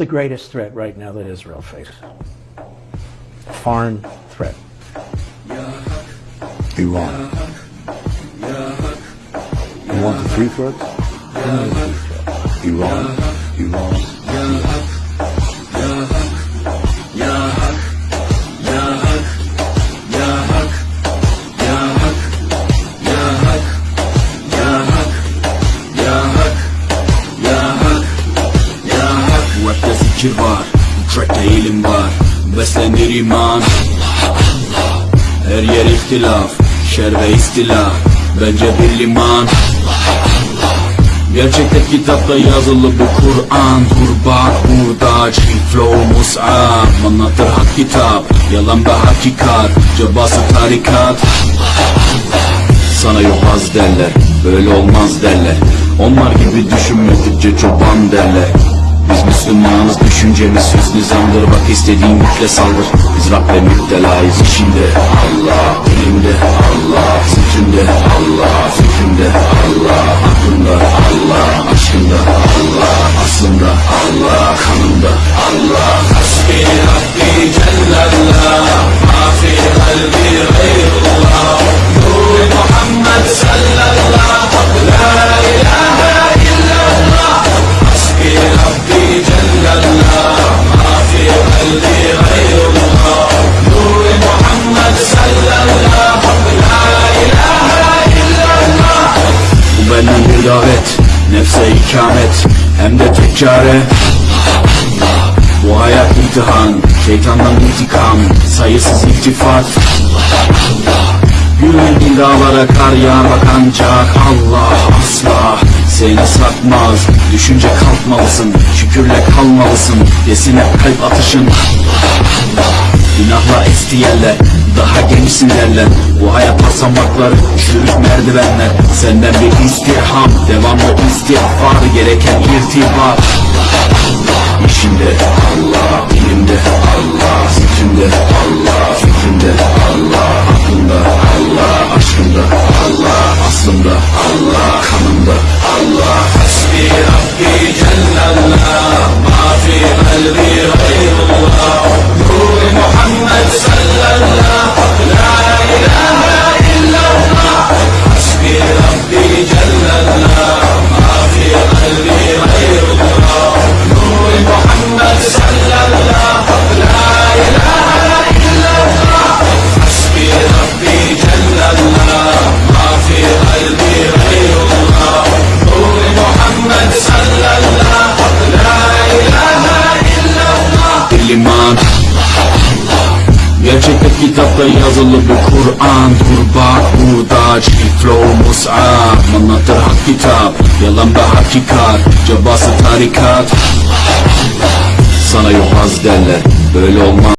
the greatest threat right now that Israel faces? Foreign threat. Iran. You want the three threats? Iran, Iran, zikir var Bu trackte ilim var. Beslenir iman. Her yer ihtilaf Şer ve istila. Bence bir liman. Gerçekte kitapta yazılı bu Kur'an. Dur bak burada Cheat flow mus'ab Anlatır hak kitap Yalan ve hakikat. Cebası tarikat. Sana yobaz derler Böyle olmaz derler. Onlar gibi düşünmedikçe çoban derler Biz Müslümanız düşüncemiz süs nizamdır. Bak istediğin yükle saldır. Biz Rabbe müptelayız işinde Allah dilimde Allah Zikrinde Allah Fikrinde Allah Aklımda Allah Aşkımda Allah Aslında bir davet Nefse ikamet Hem de tek çare bu hayat imtihan, şeytandan intikam, sayısız iltifat. Güvendiğin dağlara kar yağmak ancak Allah asla seni satmaz. Düşünce kalkmalısın, şükürle kalmalısın Desin hep kalp atışın Günahla esti yerler, daha gençsin derler Bu hayat basamakları, çürük merdivenler. Senden bir istirham, devamlı istiğfar Gereken irtibat. İşimde Allah, ilimde Allah, zikrimde Allah, fikrimde Allah, aklımda Allah, aşkımda Allah, aslımda Allah, kanımda Allah. Hasbi Rabbi kitapta yazılı bu Kur'an Dur bak burada Cheat flow mus'ab. Anlatır hak kitap Yalan ve hakikat. Cebası tarikat. Sana yobaz derler Böyle olmaz